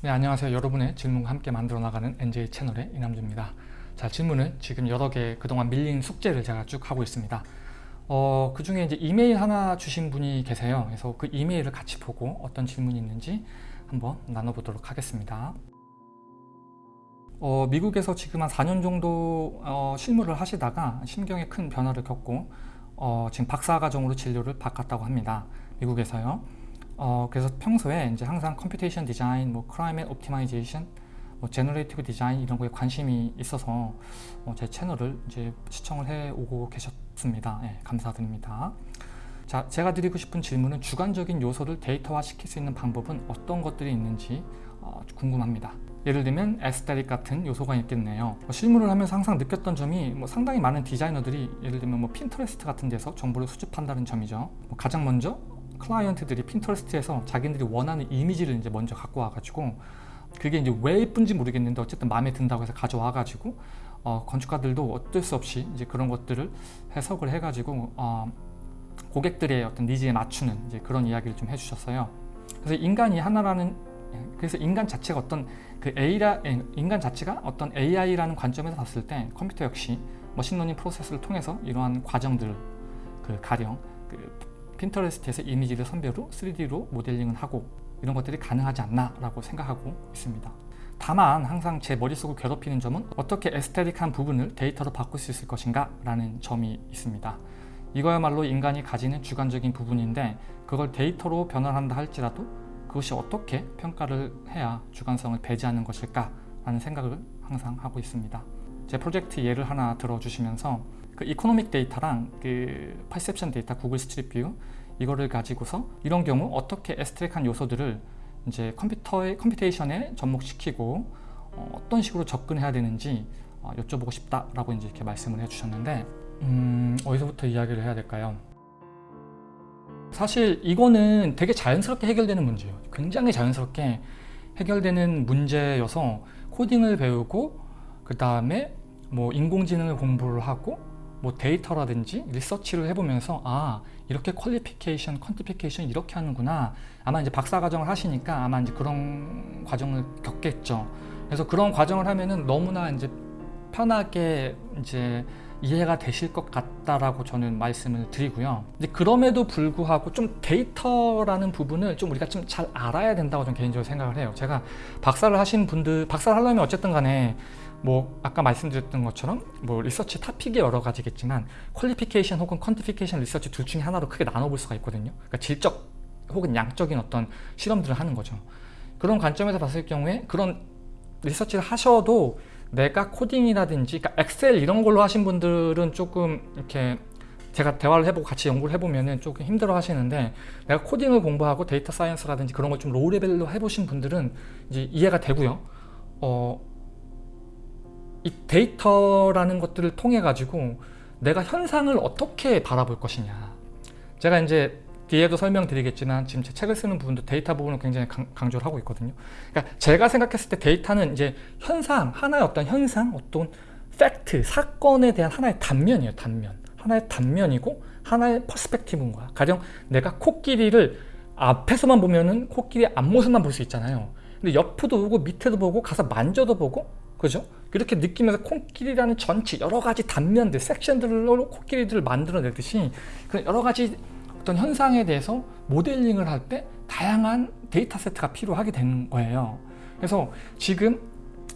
네 안녕하세요. 여러분의 질문과 함께 만들어 나가는 NJ 채널의 이남주입니다. 자 질문은 지금 여러 개 그동안 밀린 숙제를 제가 쭉 하고 있습니다. 어, 그 중에 이제 이메일 하나 주신 분이 계세요. 그래서 그 이메일을 같이 보고 어떤 질문이 있는지 한번 나눠보도록 하겠습니다. 어, 미국에서 지금 한 4년 정도 어, 실무를 하시다가 심경에 큰 변화를 겪고 어, 지금 박사과정으로 진료를 바꿨다고 합니다. 미국에서요 어, 그래서 평소에 이제 항상 computation design, 뭐 climate optimization, 뭐 generative design 이런 거에 관심이 있어서 어, 제 채널을 이제 시청을 해 오고 계셨습니다. 예, 감사드립니다. 자, 제가 드리고 싶은 질문은 주관적인 요소를 데이터화 시킬 수 있는 방법은 어떤 것들이 있는지 어, 궁금합니다. 예를 들면 aesthetic 같은 요소가 있겠네요. 뭐 실무를 하면서 항상 느꼈던 점이 뭐 상당히 많은 디자이너들이 예를 들면 뭐 핀터레스트 같은 데서 정보를 수집한다는 점이죠. 뭐 가장 먼저 클라이언트들이 Pinterest에서 자기들이 원하는 이미지를 이제 먼저 갖고 와가지고 그게 이제 왜 예쁜지 모르겠는데 어쨌든 마음에 든다고 해서 가져와가지고 어, 건축가들도 어쩔 수 없이 이제 그런 것들을 해석을 해가지고 어, 고객들의 어떤 needs에 맞추는 이제 그런 이야기를 좀 해주셨어요. 그래서 인간이 하나라는 그래서 인간 자체가 어떤 그 A라 인간 자체가 어떤 AI라는 관점에서 봤을 때 컴퓨터 역시 machine learning 프로세스를 통해서 이러한 과정들 그 가령 그 핀터레스트에서 이미지를 선별후 3D로 모델링을 하고 이런 것들이 가능하지 않나 라고 생각하고 있습니다. 다만 항상 제 머릿속을 괴롭히는 점은 어떻게 에스테틱한 부분을 데이터로 바꿀 수 있을 것인가 라는 점이 있습니다. 이거야말로 인간이 가지는 주관적인 부분인데 그걸 데이터로 변환한다 할지라도 그것이 어떻게 평가를 해야 주관성을 배제하는 것일까 라는 생각을 항상 하고 있습니다. 제 프로젝트 예를 하나 들어주시면서 그 economic data랑 그 perception data Google Street View 이거를 가지고서 이런 경우 어떻게 extract한 요소들을 이제 컴퓨터의 computation에 접목시키고 어, 떤 식으로 접근해야 되는지 어, 여쭤보고 싶다라고 이제 이렇게 말씀을 해주셨는데 음, 어디서부터 이야기를 해야 될까요? 사실 이거는 되게 자연스럽게 해결되는 문제예요. 굉장히 자연스럽게 해결되는 문제여서 코딩을 배우고 그 다음에 뭐 인공지능을 공부를 하고 뭐 데이터라든지 리서치를 해보면서 아 이렇게 qualification, quantification 이렇게 하는구나 아마 이제 박사 과정을 하시니까 아마 이제 그런 과정을 겪겠죠 그래서 그런 과정을 하면은 너무나 이제 편하게 이제 이해가 되실 것 같다라고 저는 말씀을 드리고요. 이제 그럼에도 불구하고 좀 데이터라는 부분을 좀 우리가 좀 잘 알아야 된다고 저는 개인적으로 생각을 해요. 제가 박사를 하신 분들, 박사를 하려면 어쨌든 간에 뭐 아까 말씀드렸던 것처럼 뭐 리서치 타픽이 여러 가지겠지만 qualification 혹은 quantification research 둘 중에 하나로 크게 나눠볼 수가 있거든요. 그러니까 질적 혹은 양적인 어떤 실험들을 하는 거죠. 그런 관점에서 봤을 경우에 그런 리서치를 하셔도 내가 코딩이라든지 그러니까 Excel 이런 걸로 하신 분들은 조금 이렇게 제가 대화를 해보고 같이 연구를 해보면 조금 힘들어 하시는데 내가 코딩을 공부하고 data science라든지 그런 걸 좀 low level로 해보신 분들은 이제 이해가 되고요. 어, 이 데이터라는 것들을 통해 가지고 내가 현상을 어떻게 바라볼 것이냐. 제가 이제 뒤에도 설명드리겠지만 지금 제 책을 쓰는 부분도 데이터 부분을 굉장히 강, 조를 하고 있거든요. 그러니까 제가 생각했을 때 데이터는 이제 현상 하나의 어떤 현상 어떤 팩트 사건에 대한 하나의 단면이에요 단면. 하나의 단면이고 하나의 perspective인 거야 가령 내가 코끼리를 앞에서만 보면은 코끼리 앞모습만 볼 수 있잖아요. 근데 옆도 보고 밑에도 보고 가서 만져도 보고 그죠? 그렇게 느끼면서 코끼리라는 전체 여러 가지 단면들, 섹션들로 코끼리들을 만들어내듯이 그 여러 가지 어떤 현상에 대해서 모델링을 할 때 다양한 데이터 세트가 필요하게 되는 거예요. 그래서 지금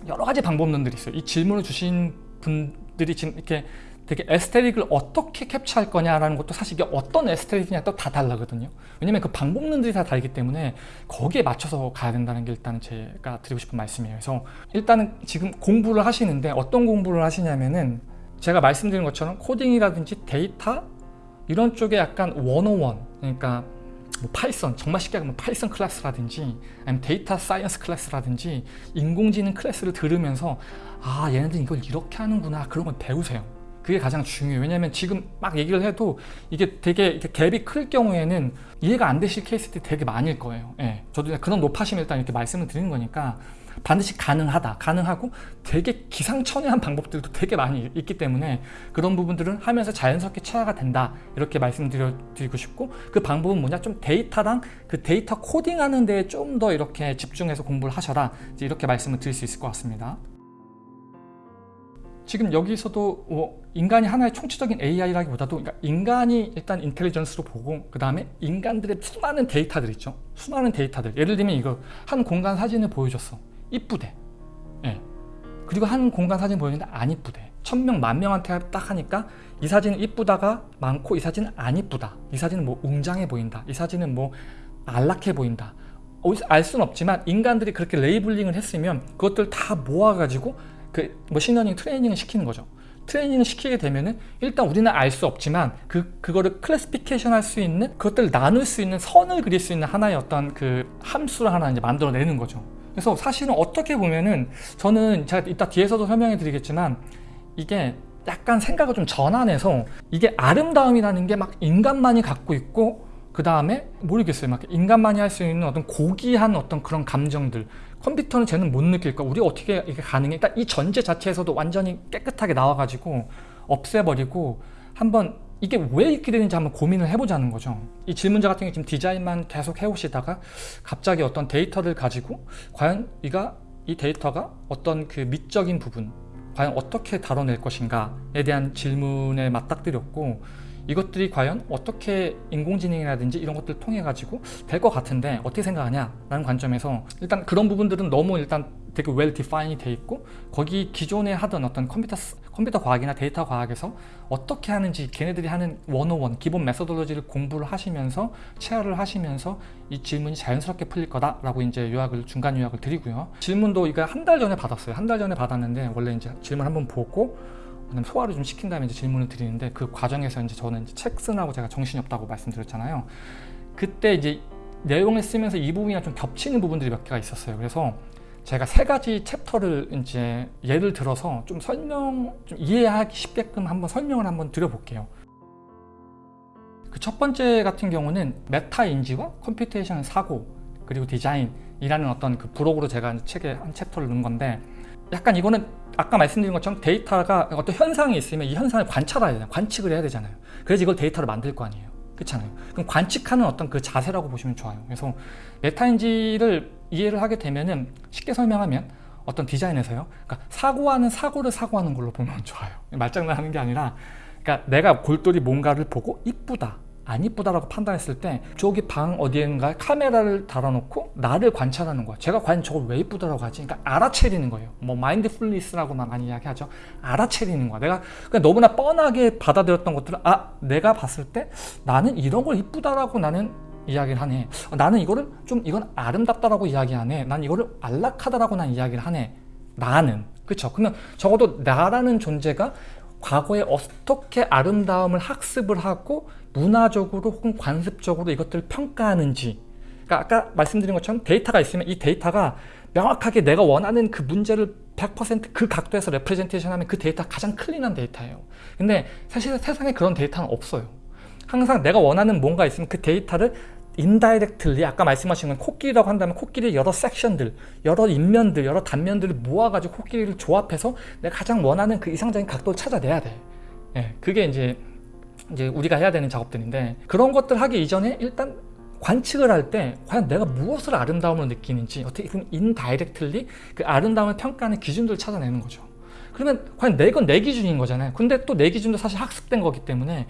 여러 가지 방법론들이 있어요. 이 질문을 주신 분들이 지금 이렇게 되게 aesthetic을 어떻게 capture할 거냐라는 것도 사실 이게 어떤 aesthetic이냐 또 다 다르거든요. 왜냐면 그 방법론들이 다 다르기 때문에 거기에 맞춰서 가야 된다는 게 일단은 제가 드리고 싶은 말씀이에요. 그래서 일단은 지금 공부를 하시는데 어떤 공부를 하시냐면은 제가 말씀드린 것처럼 코딩이라든지 데이터 이런 쪽에 약간 101 그러니까 뭐 Python 정말 쉽게 하면 Python class라든지 아니면 data science class라든지 인공지능 class를 들으면서 아 얘네들 이걸 이렇게 하는구나 그런 걸 배우세요 그게 가장 중요해요. 왜냐하면 지금 막 얘기를 해도 이게 되게 갭이 클 경우에는 이해가 안 되실 케이스들이 되게 많을 거예요. 예. 저도 그런 노파심을 일단 이렇게 말씀을 드리는 거니까 반드시 가능하다, 가능하고 되게 기상천외한 방법들도 되게 많이 있기 때문에 그런 부분들은 하면서 자연스럽게 체화가 된다 이렇게 말씀드리고 싶고 그 방법은 뭐냐 좀 데이터랑 그 데이터 코딩하는 데에 좀 더 이렇게 집중해서 공부를 하셔라 이렇게 말씀을 드릴 수 있을 것 같습니다. 지금 여기서도 뭐 인간이 하나의 총체적인 AI라기보다도 그러니까 인간이 일단 인텔리전스로 보고 그 다음에 인간들의 수많은 데이터들 있죠. 수많은 데이터들. 예를 들면 이거 한 공간 사진을 보여줬어. 이쁘대. 예. 그리고 한 공간 사진 보여줬는데 안 이쁘대. 천명 만 명한테 딱 하니까 이 사진은 이쁘다가 많고 이 사진은 안 이쁘다. 이 사진은 뭐 웅장해 보인다. 이 사진은 뭐 안락해 보인다. 알 수는 없지만 인간들이 그렇게 labeling을 했으면 그것들 다 모아가지고 그 machine learning training을 시키는 거죠. training을 시키게 되면은 일단 우리는 알 수 없지만 그 그거를 classification 할 수 있는 그것들을 나눌 수 있는 선을 그릴 수 있는 하나의 어떤 그 함수를 하나 이제 만들어내는 거죠. 그래서 사실은 어떻게 보면은 저는 제가 이따 뒤에서도 설명해 드리겠지만 이게 약간 생각을 좀 전환해서 이게 아름다움이라는 게 막 인간만이 갖고 있고 그 다음에 모르겠어요 막 인간만이 할 수 있는 어떤 고귀한 어떤 그런 감정들 컴퓨터는 쟤는 못 느낄까 우리 어떻게 이게 가능해? 일단 이 전제 자체에서도 완전히 깨끗하게 나와가지고 없애버리고 한번 이게 왜 이렇게 되는지 한번 고민을 해보자는 거죠. 이 질문자 같은 경우 지금 디자인만 계속 해오시다가 갑자기 어떤 데이터를 가지고 과연 이가 이 데이터가 어떤 그 미적인 부분 과연 어떻게 다뤄낼 것인가에 대한 질문에 맞닥뜨렸고 이것들이 과연 어떻게 인공지능이라든지 이런 것들을 통해 가지고 될 것 같은데 어떻게 생각하냐 라는 관점에서 일단 그런 부분들은 너무 일단 되게 well defined이 돼 있고 거기 기존에 하던 어떤 컴퓨터 컴퓨터 과학이나 데이터 과학에서 어떻게 하는지 걔네들이 하는 101 기본 methodology를 공부를 하시면서 체화를 하시면서 이 질문이 자연스럽게 풀릴 거다라고 이제 요약을 중간 요약을 드리고요. 질문도 이거 한 달 전에 받았어요. 한 달 전에 받았는데 원래 이제 질문 한번 보고 그다음 소화를 좀 시킨 다음에 이제 질문을 드리는데 그 과정에서 이제 저는 이제 책 쓰느라고 제가 정신이 없다고 말씀드렸잖아요. 그때 이제 내용을 쓰면서 이 부분이랑 좀 겹치는 부분들이 몇 개가 있었어요. 그래서 제가 세 가지 chapter를 이제 예를 들어서 좀 설명, 좀 이해하기 쉽게끔 한번 설명을 한번 드려볼게요. 그 첫 번째 같은 경우는 메타 인지와 computation 사고 그리고 디자인이라는 어떤 그 블로그로 제가 책에 한 chapter를 넣은 건데 약간 이거는 아까 말씀드린 것처럼 데이터가 어떤 현상이 있으면 이 현상을 관찰해야 되잖아요. 관측을 해야 되잖아요. 그래서 이걸 데이터를 만들 거 아니에요. 그렇잖아요. 그럼 관측하는 어떤 그 자세라고 보시면 좋아요. 그래서 메타인지를 이해를 하게 되면은 쉽게 설명하면 어떤 디자인에서요. 그러니까 사고하는 사고를 사고하는 걸로 보면 좋아요. 말장난하는 게 아니라 그러니까 내가 골똘히 뭔가를 보고 이쁘다. 안 이쁘다라고 판단했을 때 저기 방 어디엔가 카메라를 달아놓고 나를 관찰하는 거야. 제가 과연 저걸 왜 이쁘다라고 하지? 그러니까 알아채리는 거예요. 뭐 마인드풀리스라고만 많이 이야기하죠. 알아채리는 거야. 내가 그냥 너무나 뻔하게 받아들였던 것들을 아 내가 봤을 때 나는 이런 걸 이쁘다라고 나는 이야기를 하네. 나는 이거를 좀 이건 아름답다라고 이야기하네. 난 이거를 안락하다라고 난 이야기를 하네. 나는. 그렇죠 그러면 적어도 나라는 존재가 과거에 어떻게 아름다움을 학습을 하고 문화적으로 혹은 관습적으로 이것들을 평가하는지. 그러니까 아까 말씀드린 것처럼 데이터가 있으면 이 데이터가 명확하게 내가 원하는 그 문제를 100%그 각도에서 representation 하면 그 데이터가 가장 clean한 데이터예요. 근데 사실 세상에 그런 데이터는 없어요. 항상 내가 원하는 뭔가 있으면 그 데이터를 indirectly 아까 말씀하신 건 코끼리라고 한다면 코끼리 여러 section들 여러 인면들 여러 단면들을 모아가지고 코끼리를 조합해서 내가 가장 원하는 그 이상적인 각도를 찾아내야 돼. 예, 그게 이제 이제 우리가 해야 되는 작업들인데 그런 것들 하기 이전에 일단 관측을 할 때 과연 내가 무엇을 아름다움을 느끼는지 어떻게 보면 인다이렉틀리 그 아름다움을 평가하는 기준들을 찾아내는 거죠. 그러면 과연 내건 내 기준인 거잖아요. 근데 또 내 기준도 사실 학습된 거기 때문에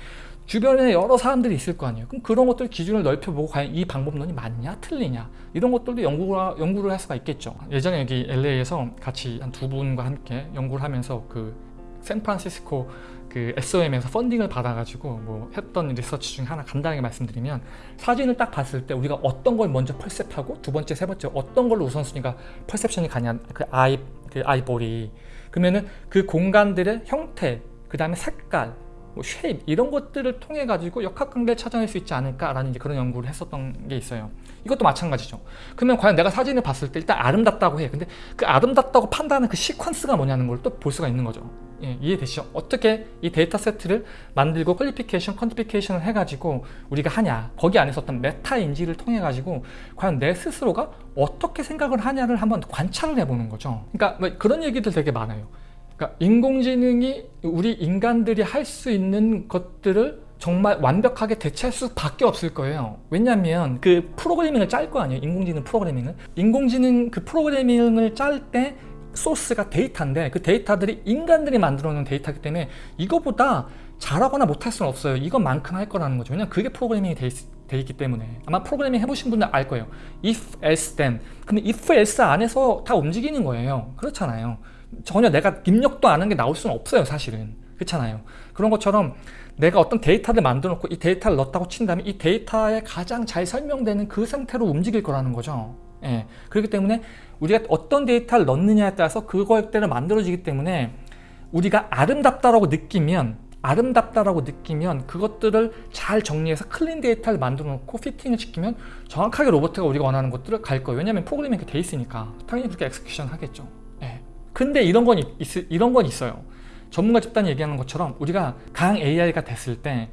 주변에 여러 사람들이 있을 거 아니에요. 그럼 그런 것들 기준을 넓혀보고 과연 이 방법론이 맞냐 틀리냐? 이런 것들도 연구가, 연구를 할 수가 있겠죠. 예전에 여기 LA에서 같이 한 두 분과 함께 연구를 하면서 그 샌프란시스코 그 SOM에서 펀딩을 받아가지고 뭐 했던 리서치 중에 하나 간단하게 말씀드리면 사진을 딱 봤을 때 우리가 어떤 걸 먼저 percept하고 두 번째 세 번째 어떤 걸로 우선순위가 perception이 가냐 그 eye 그 eyeball이. 그러면은 그 공간들의 형태 그 다음에 색깔 뭐 shape 이런 것들을 통해 가지고 역학관계를 찾아낼 수 있지 않을까라는 이제 그런 연구를 했었던 게 있어요. 이것도 마찬가지죠. 그러면 과연 내가 사진을 봤을 때 일단 아름답다고 해. 근데 그 아름답다고 판단하는 그 시퀀스가 뭐냐는 걸 또 볼 수가 있는 거죠. 예, 이해되시죠? 어떻게 이 데이터 세트를 만들고 qualification, quantification을 해가지고 우리가 하냐 거기 안에서 어떤 메타 인지를 통해 가지고 과연 내 스스로가 어떻게 생각을 하냐를 한번 관찰을 해보는 거죠. 그러니까 뭐 그런 얘기들 되게 많아요. 그러니까 인공지능이 우리 인간들이 할 수 있는 것들을 정말 완벽하게 대체할 수밖에 없을 거예요. 왜냐하면 그 프로그래밍을 짤 거 아니에요. 인공지능 프로그래밍을. 인공지능 그 프로그래밍을 짤 때 소스가 데이터인데 그 데이터들이 인간들이 만들어 놓은 데이터이기 때문에 이거보다 잘하거나 못할 수는 없어요. 이것만큼 할 거라는 거죠. 왜냐면 그게 프로그래밍이 돼, 있, 돼 있기 때문에 아마 프로그래밍 해보신 분들 알 거예요. if, else, then. 근데 if, else 안에서 다 움직이는 거예요. 그렇잖아요. 전혀 내가 입력도 안 한 게 나올 수는 없어요. 사실은. 그렇잖아요. 그런 것처럼 내가 어떤 데이터를 만들어 놓고 이 데이터를 넣었다고 친다면 이 데이터에 가장 잘 설명되는 그 상태로 움직일 거라는 거죠. 예. 그렇기 때문에 우리가 어떤 데이터를 넣느냐에 따라서 그거대로 만들어지기 때문에 우리가 아름답다라고 느끼면 아름답다라고 느끼면 그것들을 잘 정리해서 clean 데이터를 만들어 놓고 fitting을 시키면 정확하게 로봇이 우리가 원하는 것들을 갈 거예요. 왜냐하면 프로그래밍이 돼 있으니까 당연히 그렇게 execution 하겠죠. 예. 근데 이런 건, 있, 이런 건 있어요. 전문가 집단이 얘기하는 것처럼 우리가 강 AI가 됐을 때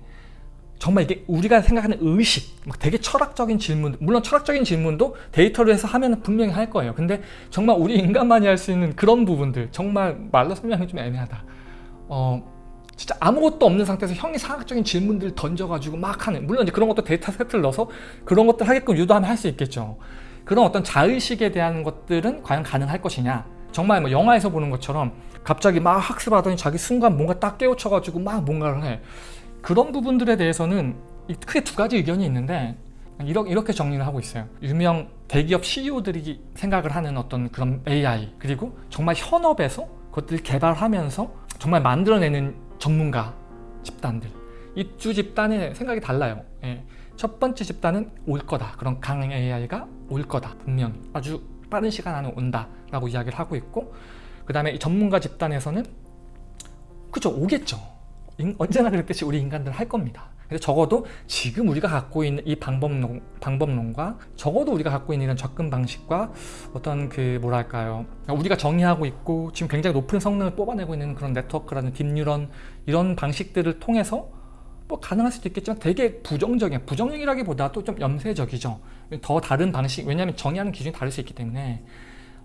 정말 이게 우리가 생각하는 의식, 막 되게 철학적인 질문, 물론 철학적인 질문도 데이터로 해서 하면 분명히 할 거예요. 근데 정말 우리 인간만이 할 수 있는 그런 부분들, 정말 말로 설명이 좀 애매하다. 어, 진짜 아무것도 없는 상태에서 형이 사학적인 질문들 던져가지고 막 하는, 물론 이제 그런 것도 데이터 세트를 넣어서 그런 것들 하게끔 유도하면 할 수 있겠죠. 그런 어떤 자의식에 대한 것들은 과연 가능할 것이냐. 정말 뭐 영화에서 보는 것처럼 갑자기 막 학습하더니 자기 순간 뭔가 딱 깨우쳐가지고 막 뭔가를 해. 그런 부분들에 대해서는 크게 두 가지 의견이 있는데 이렇게 정리를 하고 있어요. 유명 대기업 CEO들이 생각을 하는 어떤 그런 AI 그리고 정말 현업에서 그것들을 개발하면서 정말 만들어내는 전문가 집단들 이두 집단의 생각이 달라요. 예. 첫 번째 집단은 올 거다. 그런 강 AI가 올 거다. 분명히 아주 빠른 시간 안에 온다 라고 이야기를 하고 있고 그 다음에 전문가 집단에서는 그죠 오겠죠. 언제나 그랬듯이 우리 인간들 할 겁니다. 그래서 적어도 지금 우리가 갖고 있는 이 방법론, 방법론과 적어도 우리가 갖고 있는 이런 접근 방식과 어떤 그 뭐랄까요 우리가 정의하고 있고 지금 굉장히 높은 성능을 뽑아내고 있는 그런 네트워크라는 딥뉴런 이런 방식들을 통해서 뭐 가능할 수도 있겠지만 되게 부정적인 부정적이라기보다도 좀 염세적이죠 더 다른 방식 왜냐하면 정의하는 기준이 다를 수 있기 때문에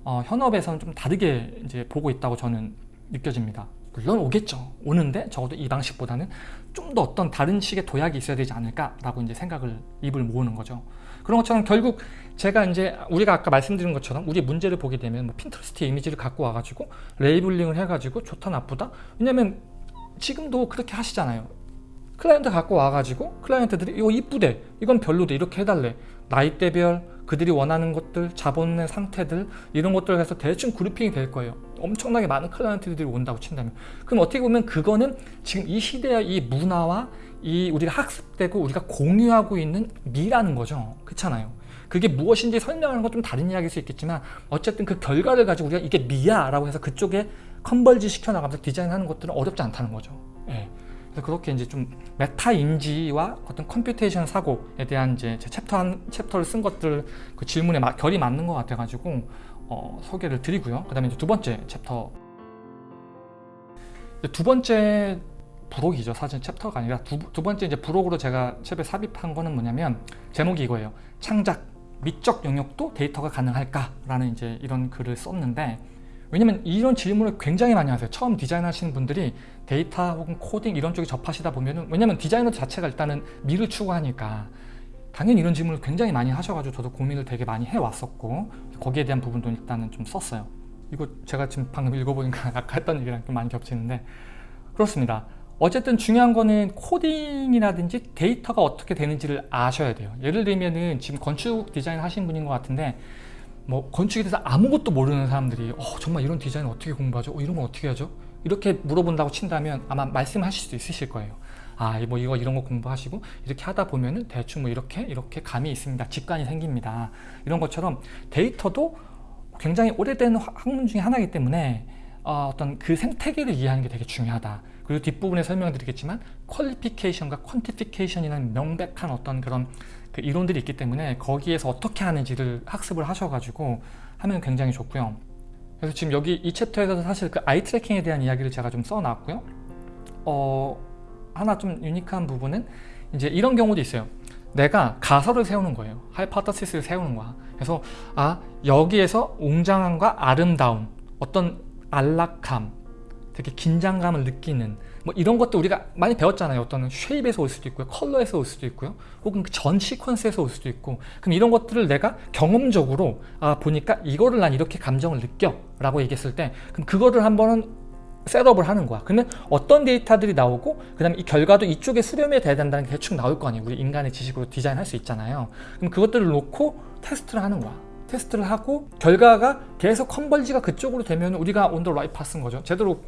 어, 현업에서는 좀 다르게 이제 보고 있다고 저는 느껴집니다 물론 오겠죠. 오는데 적어도 이 방식보다는 좀 더 어떤 다른 식의 도약이 있어야 되지 않을까라고 이제 생각을 입을 모으는 거죠. 그런 것처럼 결국 제가 이제 우리가 아까 말씀드린 것처럼 우리 문제를 보게 되면 뭐 핀터레스트 이미지를 갖고 와가지고 labeling을 해가지고 좋다 나쁘다 왜냐면 지금도 그렇게 하시잖아요. 클라이언트 갖고 와가지고 클라이언트들이 이거 이쁘대 이건 별로대 이렇게 해달래 나이대별 그들이 원하는 것들 자본의 상태들 이런 것들을 해서 대충 grouping이 될 거예요. 엄청나게 많은 클라이언트들이 온다고 친다면. 그럼 어떻게 보면 그거는 지금 이 시대의 이 문화와 이 우리가 학습되고 우리가 공유하고 있는 미라는 거죠. 그렇잖아요. 그게 무엇인지 설명하는 건 좀 다른 이야기일 수 있겠지만 어쨌든 그 결과를 가지고 우리가 이게 미야라고 해서 그쪽에 converge 시켜나가면서 디자인하는 것들은 어렵지 않다는 거죠. 예. 그렇게 이제 좀 메타 인지와 어떤 computation 사고에 대한 이제 제 챕터 한 챕터를 쓴 것들 그 질문에 마, 결이 맞는 것 같아가지고 어, 소개를 드리고요. 그 다음에 이제 두 번째 챕터 두 번째 부록이죠. 사실 챕터가 아니라 두, 두 번째 이제 부록으로 제가 챕에 삽입한 거는 뭐냐면 제목이 이거예요. 창작 미적 영역도 데이터가 가능할까라는 이제 이런 글을 썼는데 왜냐면 이런 질문을 굉장히 많이 하세요. 처음 디자인 하시는 분들이 데이터 혹은 코딩 이런 쪽에 접하시다 보면은 왜냐면 디자이너 자체가 일단은 미를 추구하니까 당연히 이런 질문을 굉장히 많이 하셔가지고 저도 고민을 되게 많이 해왔었고 거기에 대한 부분도 일단은 좀 썼어요. 이거 제가 지금 방금 읽어보니까 아까 했던 얘기랑 좀 많이 겹치는데 그렇습니다. 어쨌든 중요한 거는 코딩이라든지 데이터가 어떻게 되는지를 아셔야 돼요. 예를 들면은 지금 건축 디자인 하신 분인 것 같은데 뭐 건축에 대해서 아무것도 모르는 사람들이 어, 정말 이런 디자인 어떻게 공부하죠? 어, 이런 건 어떻게 하죠? 이렇게 물어본다고 친다면 아마 말씀하실 수도 있으실 거예요. 아, 뭐 이거 이런 거 공부하시고 이렇게 하다 보면은 대충 뭐 이렇게 이렇게 감이 있습니다. 직관이 생깁니다. 이런 것처럼 데이터도 굉장히 오래된 학문 중에 하나이기 때문에 어, 어떤 그 생태계를 이해하는 게 되게 중요하다. 그리고 뒷부분에 설명드리겠지만 qualification과 quantification이라는 명백한 어떤 그런 그 이론들이 있기 때문에 거기에서 어떻게 하는지를 학습을 하셔가지고 하면 굉장히 좋고요. 그래서 지금 여기 이 챕터에서 사실 그 eye tracking에 대한 이야기를 제가 좀 써놨고요. 어, 하나 좀 유니크한 부분은 이제 이런 경우도 있어요. 내가 가설을 세우는 거예요. 하이파터시스를 세우는 거야. 그래서 아 여기에서 웅장함과 아름다움, 어떤 안락함, 되게 긴장감을 느끼는 뭐 이런 것도 우리가 많이 배웠잖아요. 어떤 쉐입에서 올 수도 있고요. 컬러에서 올 수도 있고요. 혹은 그 전 시퀀스에서 올 수도 있고 그럼 이런 것들을 내가 경험적으로 아 보니까 이거를 난 이렇게 감정을 느껴 라고 얘기했을 때 그럼 그거를 한번은 setup을 하는 거야. 그러면 어떤 데이터들이 나오고 그 다음에 이 결과도 이쪽에 수렴이 돼야 된다는 게 대충 나올 거 아니에요. 우리 인간의 지식으로 디자인할 수 있잖아요. 그럼 그것들을 놓고 테스트를 하는 거야. 테스트를 하고 결과가 계속 converge가 그쪽으로 되면 우리가 on the right path인 거죠. 제대로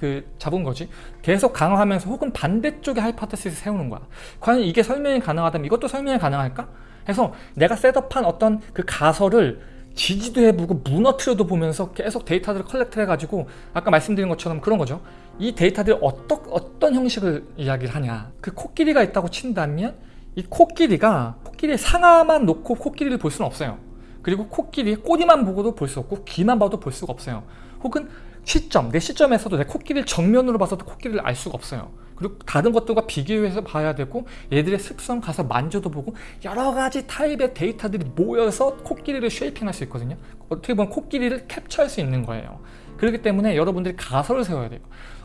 그 잡은 거지. 계속 강화하면서 혹은 반대쪽에 hypothesis 세우는 거야. 과연 이게 설명이 가능하다면 이것도 설명이 가능할까? 해서 내가 setup한 어떤 그 가설을 지지도 해보고 무너뜨려도 보면서 계속 데이터들을 collect 해가지고 아까 말씀드린 것처럼 그런 거죠. 이 데이터들이 어떠, 어떤 형식을 이야기를 하냐. 그 코끼리가 있다고 친다면 이 코끼리가 코끼리의 상아만 놓고 코끼리를 볼 수는 없어요. 그리고 코끼리의 꼬리만 보고도 볼 수 없고 귀만 봐도 볼 수가 없어요. 혹은 시점, 내 시점에서도 내 코끼리를 정면으로 봐서도 코끼리를 알 수가 없어요. 그리고 다른 것들과 비교해서 봐야 되고 얘들의 습성 가서 만져도 보고 여러 가지 타입의 데이터들이 모여서 코끼리를 shaping할 수 있거든요. 어떻게 보면 코끼리를 캡처할 수 있는 거예요. 그렇기 때문에 여러분들이 가설을 세워야 돼요.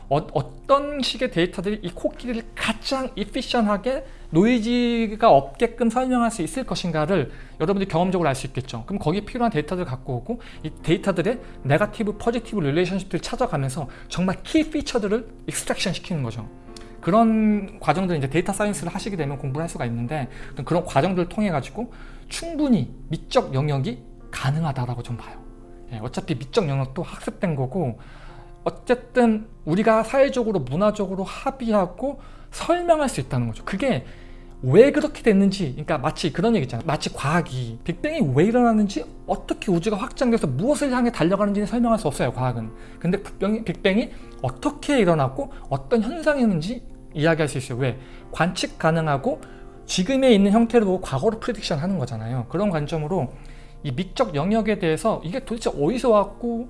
어, 떤 식의 데이터들이 이 코끼리를 가장 efficient하게 노이즈가 없게끔 설명할 수 있을 것인가를 여러분들이 경험적으로 알 수 있겠죠. 그럼 거기에 필요한 데이터들을 갖고 오고 이 데이터들의 negative, positive relationship들을 찾아가면서 정말 key feature들을 extraction 시키는 거죠. 그런 과정들 이제 데이터 사이언스를 하시게 되면 공부를 할 수가 있는데 그런 과정들을 통해 가지고 충분히 미적 영역이 가능하다라고 좀 봐요. 예, 어차피 미적 영역도 학습된 거고 어쨌든 우리가 사회적으로 문화적으로 합의하고 설명할 수 있다는 거죠. 그게 왜 그렇게 됐는지 그러니까 마치 그런 얘기 있잖아요. 마치 과학이 빅뱅이 왜 일어났는지 어떻게 우주가 확장돼서 무엇을 향해 달려가는지는 설명할 수 없어요 과학은. 근데 빅뱅이, 빅뱅이 어떻게 일어났고 어떤 현상이었는지 이야기할 수 있어요. 왜? 관측 가능하고 지금에 있는 보고 과거로 prediction 하는 거잖아요. 그런 관점으로 이 미적 영역에 대해서 이게 도대체 어디서 왔고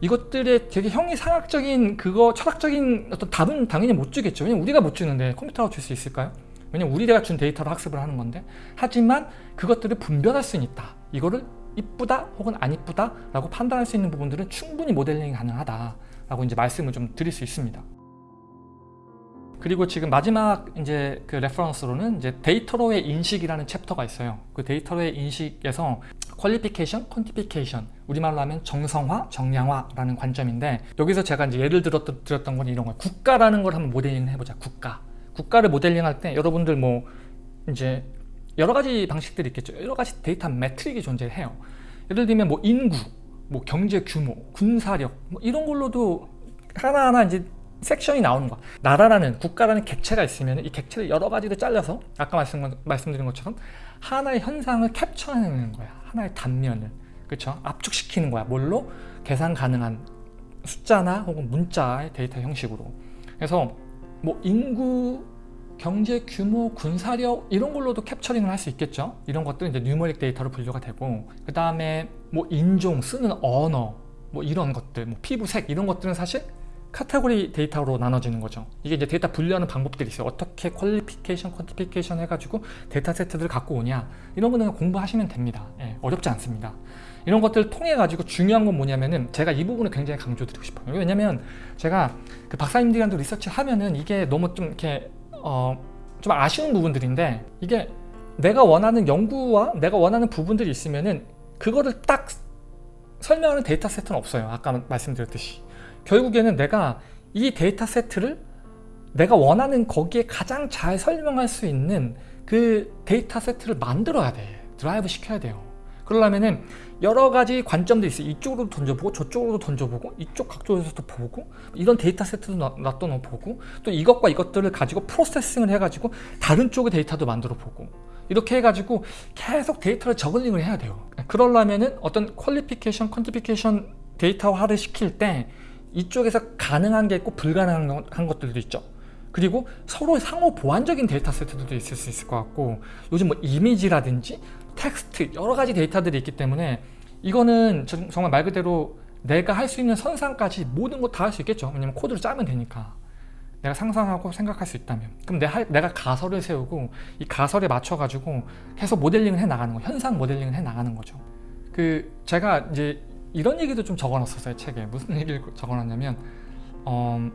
이것들의 되게 형이상학적인 그거 철학적인 어떤 답은 당연히 못 주겠죠. 왜냐면 우리가 못 주는데 컴퓨터가 줄 수 있을까요? 왜냐면 우리가 준 데이터로 학습을 하는 건데. 하지만 그것들을 분별할 수는 있다. 이거를 이쁘다 혹은 안 이쁘다 라고 판단할 수 있는 부분들은 충분히 modeling이 가능하다 라고 이제 말씀을 좀 드릴 수 있습니다. 그리고 지금 마지막 이제 그 reference로는 이제 데이터로의 인식이라는 챕터가 있어요. 그 데이터로의 인식에서 qualification, quantification 우리말로 하면 정성화, 정량화라는 관점인데 여기서 제가 이제 예를 들었던, 들었던 건 이런 거예요. 국가라는 걸 한번 모델링 해보자. 국가. 국가를 모델링 할 때 여러분들 뭐 이제 여러 가지 방식들이 있겠죠. 여러 가지 데이터 metric이 존재해요. 예를 들면 뭐 인구, 뭐 경제 규모, 군사력 뭐 이런 걸로도 하나하나 이제 섹션이 나오는 거야. 나라라는 국가라는 객체가 있으면 이 객체를 여러 가지로 잘라서 아까 말씀, 말씀드린 것처럼 하나의 현상을 캡처해내는 거야. 하나의 단면을. 그렇죠? 압축시키는 거야. 뭘로? 계산 가능한 숫자나 혹은 문자의 데이터 형식으로. 그래서 뭐 인구, 경제 규모, 군사력 이런 걸로도 capturing을 할 수 있겠죠. 이런 것들은 이제 numeric data로 분류가 되고 그 다음에 뭐 인종, 쓰는 언어 뭐 이런 것들, 뭐 피부색 이런 것들은 사실 category data로 나눠지는 거죠. 이게 이제 데이터 분류하는 방법들이 있어요. 어떻게 qualification, quantification 해가지고 데이터 세트들을 갖고 오냐. 이런 거는 공부하시면 됩니다. 예, 어렵지 않습니다. 이런 것들을 통해 가지고 중요한 건 뭐냐면은 제가 이 부분을 굉장히 강조드리고 싶어요. 왜냐면 제가 그 박사님들이랑도 리서치 하면은 이게 너무 좀 이렇게 어, 좀 아쉬운 부분들인데 이게 내가 원하는 연구와 내가 원하는 부분들이 있으면은 그거를 딱 설명하는 데이터 세트는 없어요. 아까 말씀드렸듯이 결국에는 내가 이 데이터 세트를 내가 원하는 거기에 가장 잘 설명할 수 있는 그 데이터 세트를 만들어야 돼. 드라이브 시켜야 돼요. 그러려면은 여러 가지 관점도 있어요. 이쪽으로도 던져보고 저쪽으로도 던져보고 이쪽 각도에서도 보고 이런 데이터 세트도 놔둬 보고 또 이것과 이것들을 가지고 processing을 해가지고 다른 쪽의 데이터도 만들어 보고 이렇게 해가지고 계속 데이터를 저글링을 해야 돼요. 그러려면은 어떤 qualification, quantification 데이터화를 시킬 때 이쪽에서 가능한 게 있고 불가능한 것들도 있죠. 그리고 서로 상호 보완적인 데이터 세트들도 있을 수 있을 것 같고 요즘 뭐 이미지라든지 텍스트 여러 가지 데이터들이 있기 때문에 이거는 정말 말 그대로 내가 할 수 있는 선상까지 모든 거 다 할 수 있겠죠. 왜냐면 코드를 짜면 되니까. 내가 상상하고 생각할 수 있다면 그럼 내가, 내가 가설을 세우고 이 가설에 맞춰가지고 계속 모델링을 해 나가는 거 현상 모델링을 해 나가는 거죠 그 제가 이제 이런 얘기도 좀 적어놨었어요 책에 무슨 얘기를 적어놨냐면 어,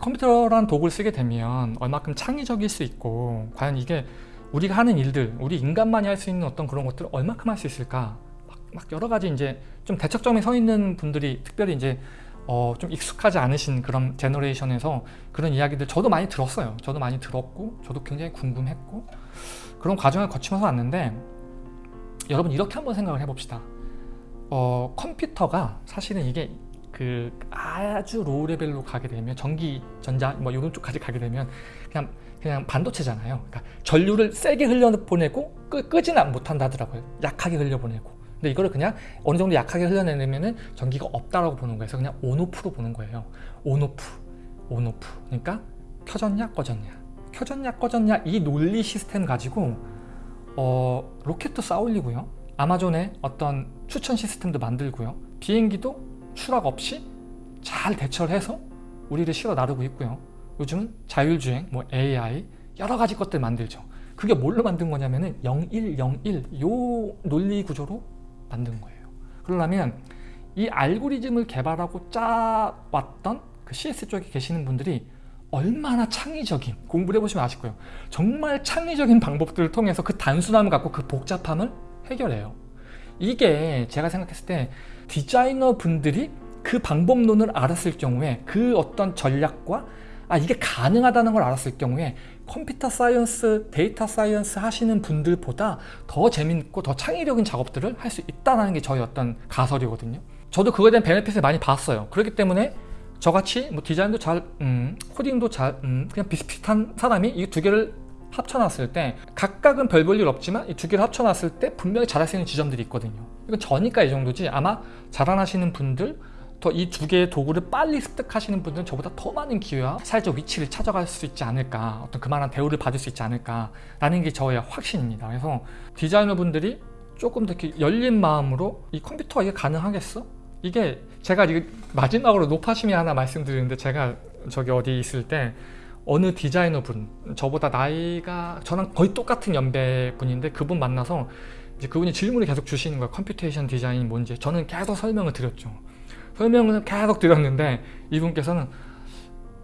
컴퓨터란 도구를 쓰게 되면 얼마큼 창의적일 수 있고 과연 이게 우리가 하는 일들 우리 인간만이 할 수 있는 어떤 그런 것들을 얼마큼 할 수 있을까 막, 막 여러 가지 이제 좀 대척점에 서 있는 분들이 특별히 이제 어, 좀 익숙하지 않으신 그런 제너레이션에서 그런 이야기들 저도 많이 들었어요. 저도 많이 들었고 저도 굉장히 궁금했고 그런 과정을 거치면서 왔는데 여러분 이렇게 한번 생각을 해봅시다. 어, 컴퓨터가 사실은 이게 그 아주 low level로 가게 되면 전기, 전자 뭐 이런 쪽까지 가게 되면 그냥 그냥 반도체잖아요. 그러니까 전류를 세게 흘려보내고 끄, 끄지는 못한다더라고요. 약하게 흘려보내고. 근데 이거를 그냥 어느 정도 약하게 흘려내면은 전기가 없다라고 보는 거예요. 그래서 그냥 on off로 보는 거예요. on off, on off. 그러니까 켜졌냐 꺼졌냐, 켜졌냐 꺼졌냐 이 논리 시스템 가지고 어, 로켓도 쌓올리고요. 아마존에 어떤 추천 시스템도 만들고요. 비행기도 추락 없이 잘 대처를 해서 우리를 실어 나르고 있고요. 요즘은 자율주행, 뭐 AI 여러 가지 것들 만들죠. 그게 뭘로 만든 거냐면 은 0101 요 논리 구조로 만든 거예요. 그러려면 이 알고리즘을 개발하고 짜왔던 그 CS 쪽에 계시는 분들이 얼마나 창의적인 공부를 해보시면 아실 거예요. 정말 창의적인 방법들을 통해서 그 단순함을 갖고 그 복잡함을 해결해요. 이게 제가 생각했을 때 디자이너 분들이 그 방법론을 알았을 경우에 그 어떤 전략과 아 이게 가능하다는 걸 알았을 경우에 computer science, data science 하시는 분들보다 더 재밌고 더 창의적인 작업들을 할 수 있다는 게 저희 어떤 가설이거든요. 저도 그거에 대한 benefit을 많이 봤어요. 그렇기 때문에 저같이 뭐 디자인도 잘, 음, 코딩도 잘, 음, 그냥 비슷비슷한 사람이 이 두 개를 합쳐놨을 때 각각은 별 볼 일 없지만 이 두 개를 합쳐놨을 때 분명히 잘할 수 있는 지점들이 있거든요. 이건 저니까 이 정도지 아마 잘하시는 분들 더 이 두 개의 도구를 빨리 습득하시는 분들은 저보다 더 많은 기회와 사회적 위치를 찾아갈 수 있지 않을까 어떤 그만한 대우를 받을 수 있지 않을까 라는 게 저의 확신입니다 그래서 디자이너 분들이 조금 더 이렇게 열린 마음으로 이 컴퓨터가 이게 가능하겠어? 이게 제가 마지막으로 노파심이 하나 말씀드리는데 제가 저기 어디 있을 때 어느 디자이너 분 저보다 나이가 저랑 거의 똑같은 연배 분인데 그분 만나서 이제 그분이 질문을 계속 주시는 거예요. computation design이 뭔지. 저는 계속 설명을 드렸죠. 설명을 계속 드렸는데 이분께서는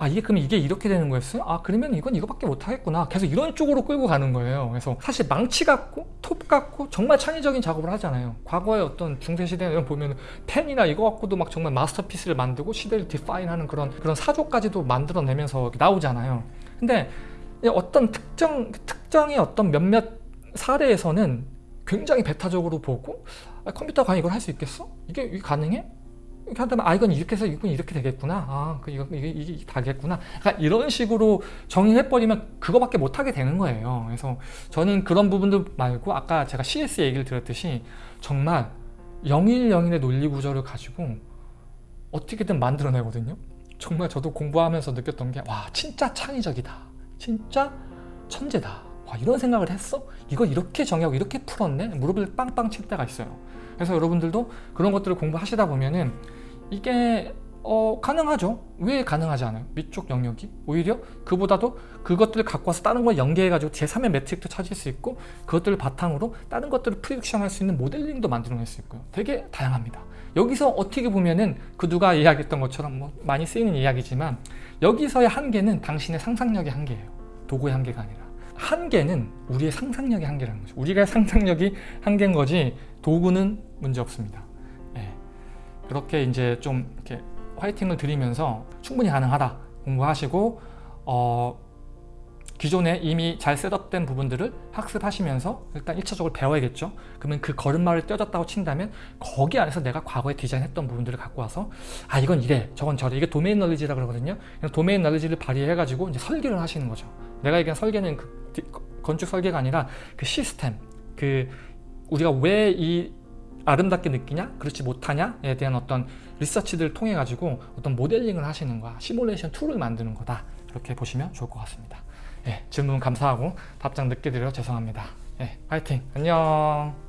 아 이게 그럼 이게 이렇게 되는 거였어요? 아 그러면 이건 이거밖에 못하겠구나 계속 이런 쪽으로 끌고 가는 거예요 그래서 사실 망치 같고 톱 같고 정말 창의적인 작업을 하잖아요 과거의 어떤 중세시대 이런 보면 펜이나 이거 갖고도 막 정말 마스터피스를 만들고 시대를 디파인하는 그런 그런 사조까지도 만들어내면서 나오잖아요 근데 어떤 특정 특정의 어떤 몇몇 사례에서는 굉장히 배타적으로 보고 아, 컴퓨터가 이걸 할 수 있겠어? 이게, 이게 가능해? 이렇게 한다면 아 이건 이렇게 해서 이건 이렇게 되겠구나. 아그 이거 이게, 다겠구나. 그러니까 이런 식으로 정의해버리면 그거밖에 못하게 되는 거예요. 그래서 저는 그런 부분들 말고 아까 제가 CS 얘기를 드렸듯이 정말 영일영일의 논리 구조를 가지고 어떻게든 만들어내거든요. 정말 저도 공부하면서 느꼈던 게 와 진짜 창의적이다. 진짜 천재다. 와 이런 생각을 했어? 이거 이렇게 정의하고 이렇게 풀었네? 무릎을 빵빵 칠 때가 있어요. 그래서 여러분들도 그런 것들을 공부하시다 보면은 이게 어, 가능하죠. 왜 가능하지 않아요? 위쪽 영역이 오히려 그보다도 그것들을 갖고 와서 다른 걸 연계해가지고 제3의 매트릭도 찾을 수 있고 그것들을 바탕으로 다른 것들을 prediction 할 수 있는 모델링도 만들어낼 수 있고요. 되게 다양합니다. 여기서 어떻게 보면은 그 누가 이야기했던 것처럼 뭐 많이 쓰이는 이야기지만 여기서의 한계는 당신의 상상력의 한계예요. 도구의 한계가 아니라. 한계는 우리의 상상력의 한계라는 거죠. 우리가 상상력이 한계인 거지 도구는 문제 없습니다. 그렇게 이제 좀 이렇게 화이팅을 드리면서 충분히 가능하다 공부하시고 어, 기존에 이미 잘 셋업된 부분들을 학습하시면서 일단 1차적으로 배워야겠죠. 그러면 그 걸음마를 떼어졌다고 친다면 거기 안에서 내가 과거에 디자인했던 부분들을 갖고 와서 아 이건 이래 저건 저래 이게 도메인 널리지라 그러거든요. 도메인 널리지를 발휘해 가지고 이제 설계를 하시는 거죠. 내가 얘기한 설계는 그 건축 설계가 아니라 그 시스템 그 우리가 왜 이 아름답게 느끼냐? 그렇지 못하냐에 대한 어떤 리서치들을 통해 가지고 어떤 모델링을 하시는 거야. 시뮬레이션 툴을 만드는 거다. 그렇게 보시면 좋을 것 같습니다. 예, 질문 감사하고 답장 늦게 드려 죄송합니다. 예, 파이팅! 안녕